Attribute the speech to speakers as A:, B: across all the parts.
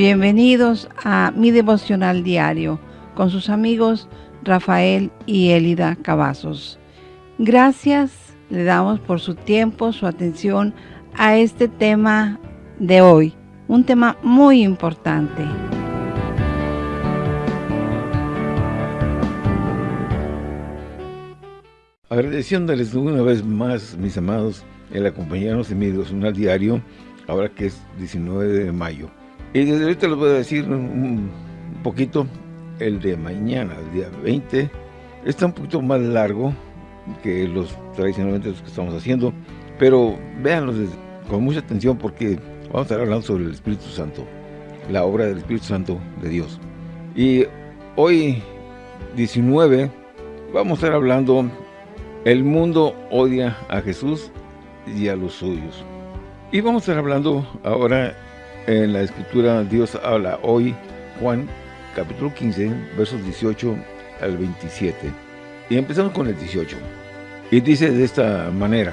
A: Bienvenidos a mi devocional diario con sus amigos Rafael y Elida Cavazos. Gracias le damos por su tiempo, su atención a este tema de hoy, un tema muy importante.
B: Agradeciéndoles una vez más, mis amados, el acompañarnos en mi devocional diario, ahora que es 19 de mayo. Y desde ahorita les voy a decir un poquito el de mañana, el día 20. Está un poquito más largo que los tradicionalmente los que estamos haciendo, pero véanlos con mucha atención porque vamos a estar hablando sobre el Espíritu Santo, la obra del Espíritu Santo de Dios. Y hoy, 19, vamos a estar hablando, el mundo odia a Jesús y a los suyos. Y vamos a estar hablando ahora en la escritura Dios habla hoy, Juan capítulo 15, versos 18 al 27. Y empezamos con el 18. Y dice de esta manera,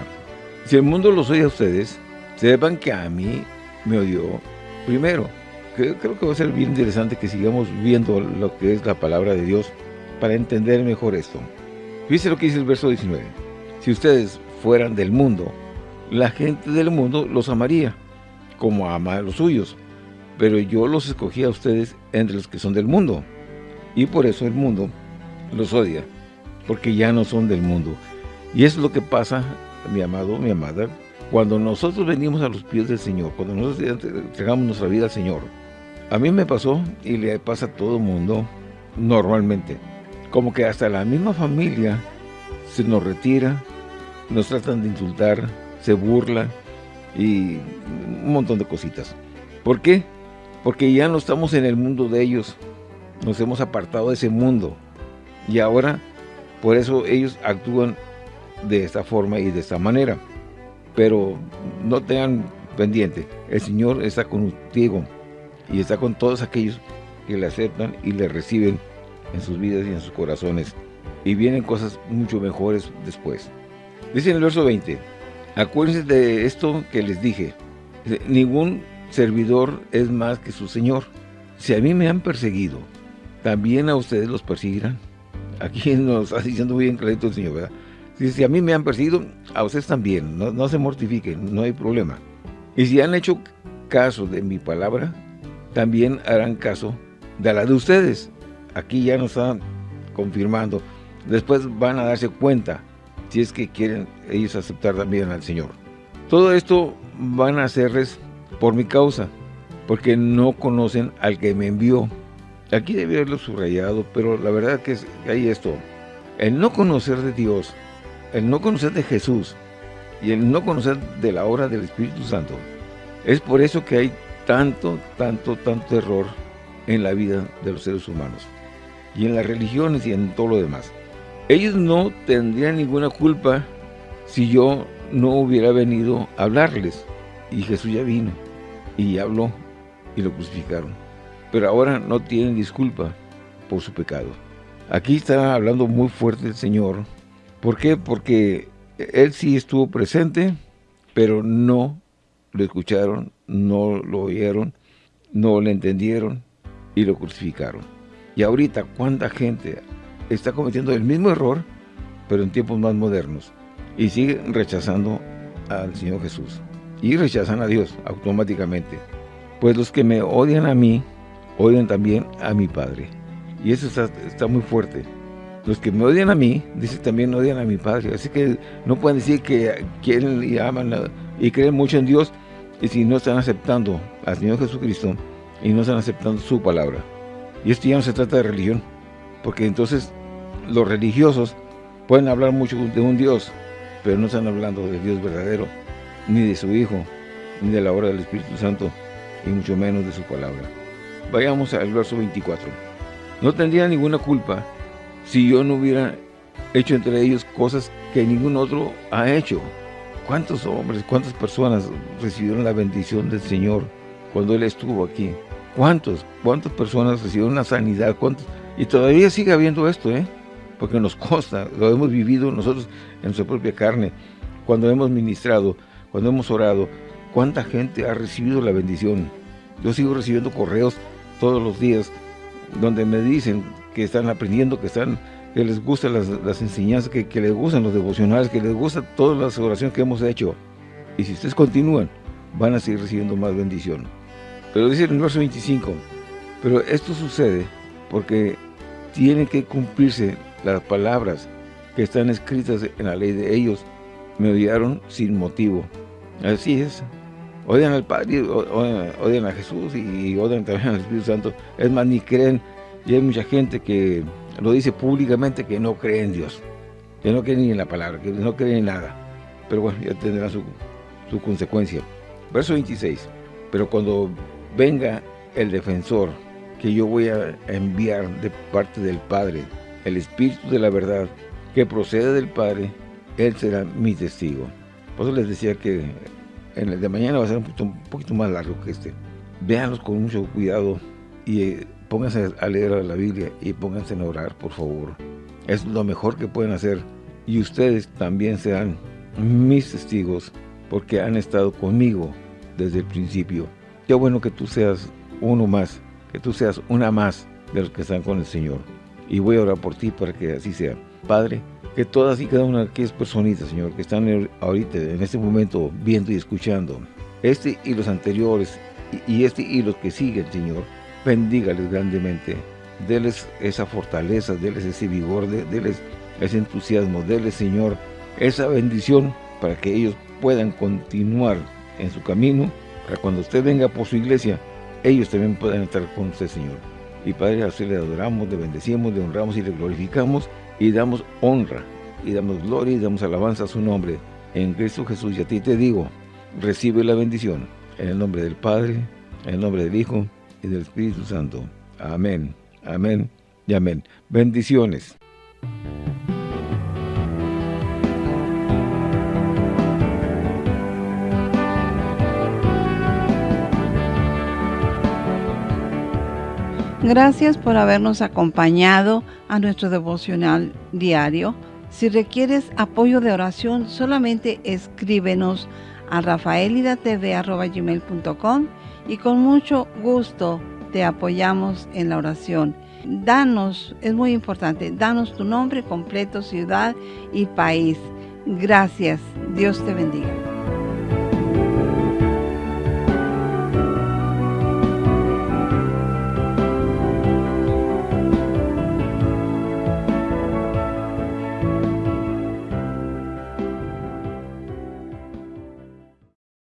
B: si el mundo los oye a ustedes, sepan que a mí me odió primero. Creo, que va a ser bien interesante que sigamos viendo lo que es la palabra de Dios para entender mejor esto. Fíjense lo que dice el verso 19. Si ustedes fueran del mundo, la gente del mundo los amaría como ama a los suyos. Pero yo los escogí a ustedes entre los que son del mundo. Y por eso el mundo los odia, porque ya no son del mundo. Y es lo que pasa, mi amado, mi amada, cuando nosotros venimos a los pies del Señor, cuando nosotros entregamos nuestra vida al Señor. A mí me pasó y le pasa a todo mundo normalmente. Como que hasta la misma familia se nos retira, nos tratan de insultar, se burla, y un montón de cositas. ¿Por qué? Porque ya no estamos en el mundo de ellos, nos hemos apartado de ese mundo y ahora por eso ellos actúan de esta forma y de esta manera. Pero no tengan pendiente, el Señor está contigo y está con todos aquellos que le aceptan y le reciben en sus vidas y en sus corazones. Y vienen cosas mucho mejores después. Dice en el verso 20, Acuérdense de esto que les dije. Ningún servidor es más que su Señor. Si a mí me han perseguido, también a ustedes los perseguirán. Aquí nos está diciendo bien clarito el Señor, ¿verdad? Si, a mí me han perseguido, a ustedes también. No, no se mortifiquen, no hay problema. Y si han hecho caso de mi palabra, también harán caso de la de ustedes. Aquí ya nos están confirmando. Después van a darse cuenta si es que quieren ellos aceptar también al Señor. Todo esto van a hacerles por mi causa, porque no conocen al que me envió. Aquí debe haberlo subrayado, pero la verdad que hay esto. El no conocer de Dios, el no conocer de Jesús y el no conocer de la obra del Espíritu Santo. Es por eso que hay tanto, tanto, tanto error en la vida de los seres humanos. Y en las religiones y en todo lo demás. Ellos no tendrían ninguna culpa si yo no hubiera venido a hablarles. Y Jesús ya vino y habló y lo crucificaron. Pero ahora no tienen disculpa por su pecado. Aquí está hablando muy fuerte el Señor. ¿Por qué? Porque Él sí estuvo presente, pero no lo escucharon, no lo oyeron, no lo entendieron y lo crucificaron. Y ahorita, ¿cuánta gente está cometiendo el mismo error, pero en tiempos más modernos. Y sigue rechazando al Señor Jesús. Y rechazan a Dios automáticamente. Pues los que me odian a mí, odian también a mi Padre. Y eso está, muy fuerte. Los que me odian a mí, dice también odian a mi Padre. Así que no pueden decir que quieren y aman y creen mucho en Dios y si no están aceptando al Señor Jesucristo y no están aceptando su palabra. Y esto ya no se trata de religión, porque entonces los religiosos pueden hablar mucho de un Dios, pero no están hablando de Dios verdadero, ni de su Hijo, ni de la obra del Espíritu Santo, y mucho menos de su palabra. Vayamos al verso 24. No tendría ninguna culpa si yo no hubiera hecho entre ellos cosas que ningún otro ha hecho. ¿Cuántos hombres, cuántas personas recibieron la bendición del Señor cuando Él estuvo aquí? ¿Cuántos? ¿Cuántas personas recibieron la sanidad? ¿Cuántos? Y todavía sigue habiendo esto, ¿eh? Porque nos consta, lo hemos vivido nosotros en nuestra propia carne, cuando hemos ministrado, cuando hemos orado, cuánta gente ha recibido la bendición. Yo sigo recibiendo correos todos los días donde me dicen que están aprendiendo, que están que les gustan las, enseñanzas, que, les gustan los devocionales, que les gustan todas las oraciones que hemos hecho. Y si ustedes continúan, van a seguir recibiendo más bendición. Pero dice el verso 25, pero esto sucede porque tienen que cumplirse las palabras que están escritas en la ley de ellos. Me odiaron sin motivo. Así es. Odian al Padre, odian, a Jesús y odian también al Espíritu Santo. Es más, ni creen. Y hay mucha gente que lo dice públicamente que no cree en Dios. Que no cree ni en la palabra, que no cree en nada. Pero bueno, ya tendrá su, su consecuencia. Verso 26. Pero cuando venga el defensor que yo voy a enviar de parte del Padre, el Espíritu de la verdad, que procede del Padre, Él será mi testigo. Por eso les decía que en el de mañana va a ser un poquito, más largo que este. Véanlos con mucho cuidado y eh, pónganse a leer la Biblia y pónganse a orar, por favor. Es lo mejor que pueden hacer. Y ustedes también serán mis testigos porque han estado conmigo desde el principio. Qué bueno que tú seas uno más, que tú seas una más de los que están con el Señor. Y voy a orar por ti para que así sea. Padre, que todas y cada una de aquellas personitas, Señor, que están ahorita, en este momento, viendo y escuchando, este y los anteriores, y este y los que siguen, Señor, bendígales grandemente, déles esa fortaleza, déles ese vigor, déles ese entusiasmo, déles, Señor, esa bendición para que ellos puedan continuar en su camino, para cuando usted venga por su iglesia, ellos también puedan estar con usted, Señor. Y Padre, así le adoramos, le bendecimos, le honramos y le glorificamos, y damos honra, y damos gloria y damos alabanza a su nombre. En Cristo Jesús, y a ti te digo, recibe la bendición. En el nombre del Padre, en el nombre del Hijo y del Espíritu Santo. Amén, amén y amén. Bendiciones.
A: Gracias por habernos acompañado a nuestro devocional diario. Si requieres apoyo de oración, solamente escríbenos a rafaelidatv.com y con mucho gusto te apoyamos en la oración. Danos, es muy importante, danos tu nombre completo, ciudad y país. Gracias. Dios te bendiga.